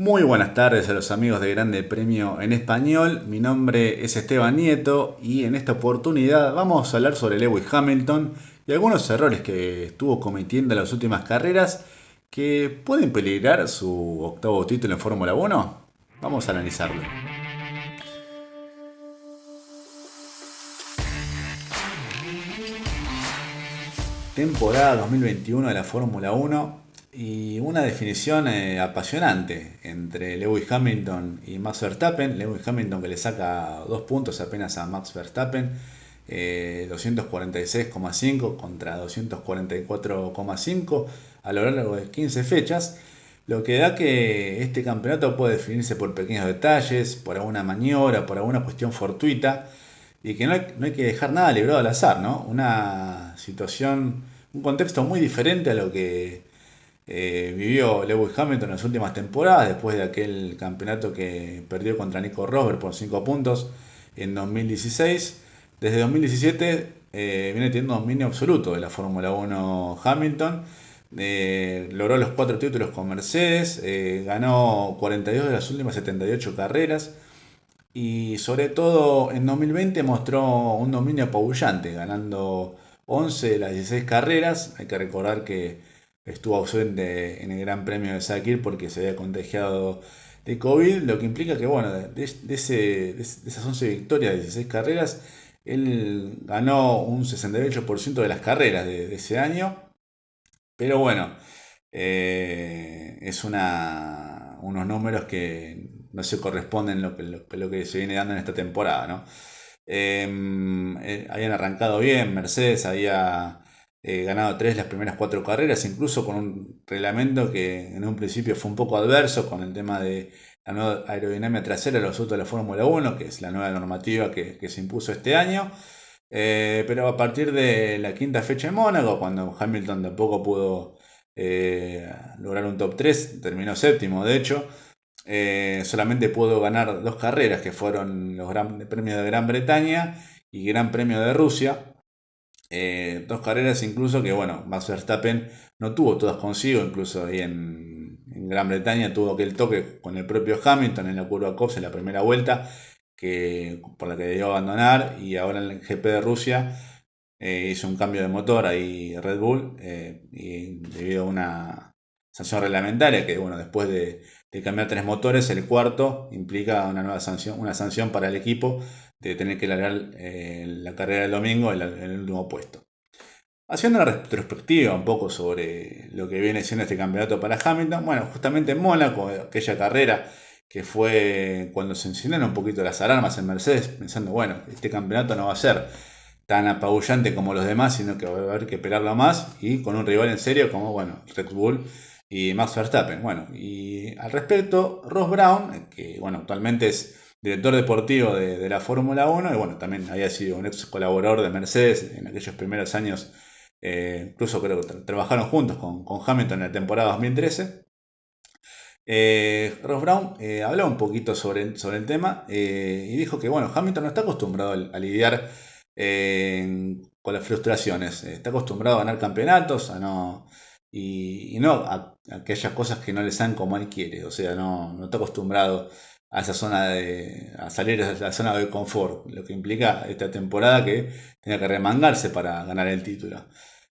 Muy buenas tardes a los amigos de Grande Premio en Español. Mi nombre es Esteban Nieto y en esta oportunidad vamos a hablar sobre Lewis Hamilton y algunos errores que estuvo cometiendo en las últimas carreras que pueden peligrar su octavo título en Fórmula 1. Vamos a analizarlo. Temporada 2021 de la Fórmula 1 y una definición eh, apasionante entre Lewis Hamilton y Max Verstappen. Lewis Hamilton que le saca dos puntos apenas a Max Verstappen, 246,5 eh, contra 244,5 a lo largo de 15 fechas. Lo que da que este campeonato puede definirse por pequeños detalles, por alguna maniobra, por alguna cuestión fortuita, y que no hay, no hay que dejar nada librado al azar, ¿no? Una situación, un contexto muy diferente a lo que eh, vivió Lewis Hamilton en las últimas temporadas, después de aquel campeonato que perdió contra Nico Rosberg por 5 puntos en 2016. Desde 2017 eh, viene teniendo dominio absoluto de la Fórmula 1 Hamilton. Eh, logró los 4 títulos con Mercedes, ganó 42 de las últimas 78 carreras y sobre todo en 2020 mostró un dominio apabullante, ganando 11 de las 16 carreras. Hay que recordar que estuvo ausente en el Gran Premio de Sakir porque se había contagiado de COVID, lo que implica que, bueno, de, esas 11 victorias de 16 carreras, él ganó un 68% de las carreras de, ese año, pero bueno, eh, es una, unos números que no se corresponden lo lo, que se viene dando en esta temporada, ¿no? Em, eh, habían arrancado bien, Mercedes había eh, ganado tres las primeras cuatro carreras, incluso con un reglamento que en un principio fue un poco adverso con el tema de la nueva aerodinámica trasera los autos de la Fórmula 1, que es la nueva normativa que, se impuso este año. Eh, pero a partir de la quinta fecha en Mónaco, cuando Hamilton tampoco pudo eh, lograr un top 3, terminó séptimo de hecho, solamente pudo ganar dos carreras que fueron los Gran Premios de Gran Bretaña y Gran Premio de Rusia. Eh, dos carreras incluso que, bueno, Max Verstappen no tuvo todas consigo, incluso ahí en, Gran Bretaña tuvo aquel toque con el propio Hamilton en la curva Cops en la primera vuelta, que, por la que debió abandonar, y ahora en el GP de Rusia eh, hizo un cambio de motor ahí Red Bull, eh, y debido a una sanción reglamentaria, que bueno, después de, cambiar tres motores, el cuarto implica una nueva sanción, una sanción para el equipo de tener que largar eh, la carrera del domingo en, el último puesto. Haciendo una retrospectiva un poco sobre lo que viene siendo este campeonato para Hamilton, bueno, justamente en Mónaco, aquella carrera que fue cuando se encendieron un poquito las alarmas en Mercedes, pensando, bueno, este campeonato no va a ser tan apabullante como los demás, sino que va a haber que esperarlo más, y con un rival en serio como, bueno, Red Bull y Max Verstappen. Bueno, y al respecto, Ross Brown, que, bueno, actualmente es director deportivo de, la Fórmula 1 y bueno, también había sido un ex colaborador de Mercedes en aquellos primeros años, eh, incluso creo que trabajaron juntos con, Hamilton en la temporada 2013. Eh, Ross Brown eh, habló un poquito sobre, sobre el tema y dijo que bueno, Hamilton no está acostumbrado a, lidiar con las frustraciones, está acostumbrado a ganar campeonatos, a no, y, no a, aquellas cosas que no le salen como él quiere, o sea, no, no está acostumbrado a esa zona de. a salir de la zona de confort, lo que implica esta temporada que tenga que remangarse para ganar el título.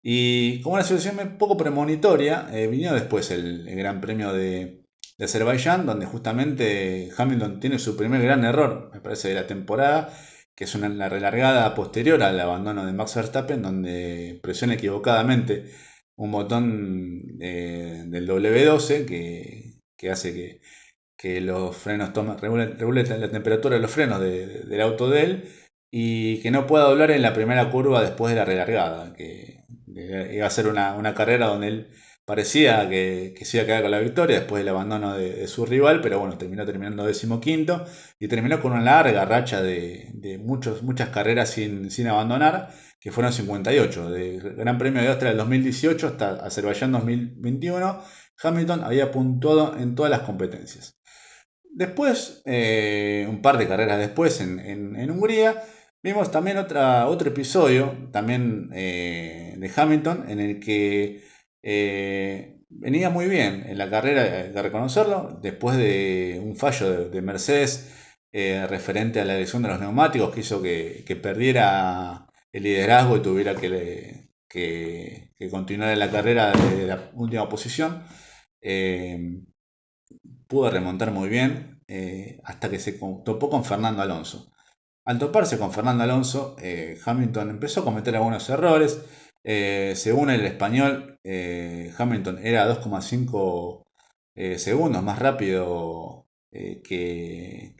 Y como una situación poco premonitoria, eh, vino después el, Gran Premio de, de, Azerbaiyán, donde justamente Hamilton tiene su primer gran error, me parece, de la temporada, que es una, la relargada posterior al abandono de Max Verstappen, donde presiona equivocadamente un botón del W12 que, que hace que que los frenos toman, regulen, la temperatura de los frenos del auto de él y que no pueda doblar en la primera curva después de la relargada, que iba a ser una, carrera donde él parecía que, se iba a quedar con la victoria después del abandono de, su rival, pero bueno, terminó terminando decimoquinto y terminó con una larga racha de, muchos, muchas carreras sin, sin abandonar, que fueron 58, de Gran Premio de Austria del 2018 hasta Azerbaiyán 2021, Hamilton había puntuado en todas las competencias. Después, eh, un par de carreras después en, Hungría, vimos también otra, otro episodio, también eh, de Hamilton, en el que eh, venía muy bien en la carrera, hay que reconocerlo, después de un fallo de, Mercedes eh, referente a la elección de los neumáticos que hizo que, perdiera el liderazgo y tuviera que, que, continuar en la carrera de la última posición. Eh, pudo remontar muy bien hasta que se topó con Fernando Alonso. Al toparse con Fernando Alonso, Hamilton empezó a cometer algunos errores. Según el español, Hamilton era 2,5 segundos más rápido que,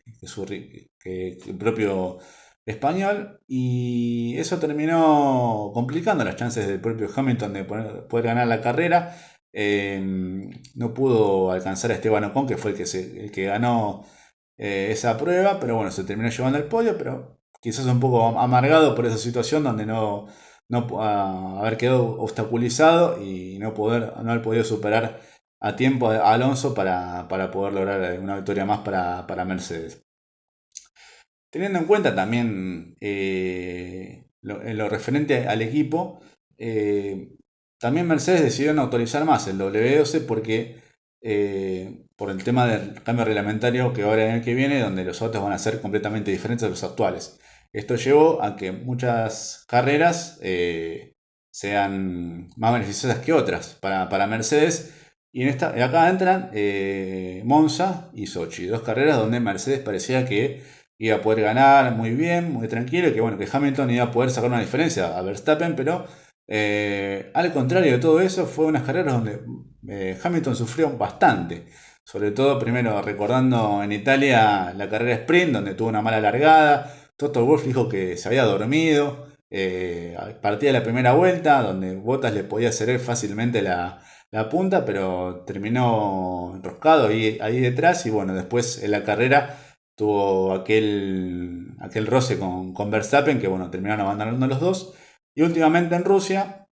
el propio español y eso terminó complicando las chances del propio Hamilton de poder, ganar la carrera. Em, no pudo alcanzar a Esteban Ocon, que fue el que, el que ganó eh, esa prueba, pero bueno, se terminó llevando el podio, pero quizás un poco amargado por esa situación donde no, no haber quedado obstaculizado y no, poder, no haber podido superar a tiempo a Alonso para, poder lograr una victoria más para, Mercedes. Teniendo en cuenta también eh, lo, en lo referente al equipo, eh, también Mercedes decidió no autorizar más el W12 porque eh, por el tema del cambio reglamentario que ahora en el que viene, donde los autos van a ser completamente diferentes de los actuales. Esto llevó a que muchas carreras sean más beneficiosas que otras para, para Mercedes y en esta, acá entran eh, Monza y Sochi, dos carreras donde Mercedes parecía que iba a poder ganar muy bien, muy tranquilo, y que bueno, que Hamilton iba a poder sacar una diferencia a Verstappen, pero eh, al contrario de todo eso, fue unas carreras donde eh, Hamilton sufrió bastante. Sobre todo, primero recordando en Italia la carrera sprint, donde tuvo una mala largada. Toto Wolff dijo que se había dormido. partía de la primera vuelta, donde Bottas le podía hacer fácilmente la, la punta, pero terminó enroscado ahí, ahí detrás y bueno, después en la carrera tuvo aquel, aquel roce con, con Verstappen que bueno, terminaron abandonando los dos. Y últimamente en Rusia,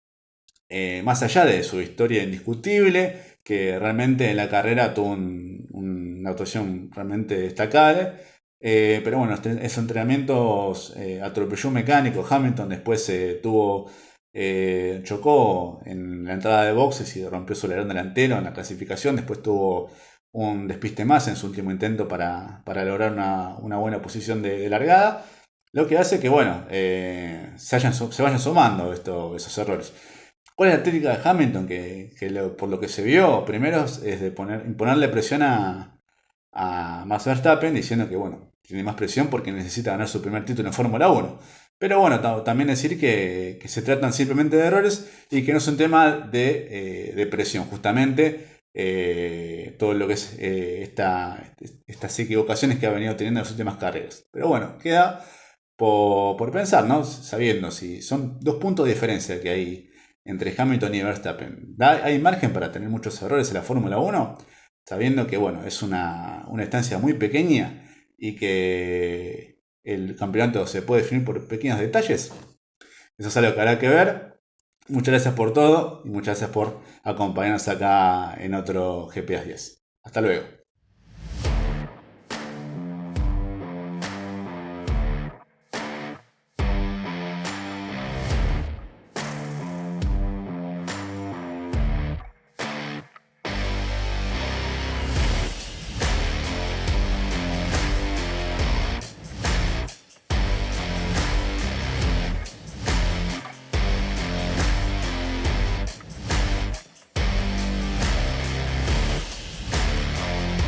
eh, más allá de su historia indiscutible, que realmente en la carrera tuvo una actuación realmente destacable, eh, pero bueno, este, esos entrenamientos eh, atropelló un mecánico, Hamilton después tuvo eh, chocó en la entrada de boxes y rompió su alerón delantero en la clasificación. Después tuvo un despiste más en su último intento para, lograr una, buena posición de, largada. Lo que hace que, bueno, eh, se, vayan sumando esos errores. ¿Cuál es la técnica de Hamilton? Que, por lo que se vio, primero es de poner, imponerle presión a, a Max Verstappen diciendo que, bueno, tiene más presión porque necesita ganar su primer título en Fórmula 1. Pero bueno, también decir que, se tratan simplemente de errores y que no es un tema de, eh, presión, justamente eh, todo lo que es eh, estas equivocaciones que ha venido teniendo en las últimas carreras. Pero bueno, queda por, pensar, ¿no? Sabiendo si son dos puntos de diferencia que hay entre Hamilton y Verstappen. ¿Hay margen para tener muchos errores en la Fórmula 1? Sabiendo que, bueno, es una, una estancia muy pequeña y que el campeonato se puede definir por pequeños detalles. Eso es algo que habrá que ver. Muchas gracias por todo y muchas gracias por acompañarnos acá en otro GPS 10. Hasta luego.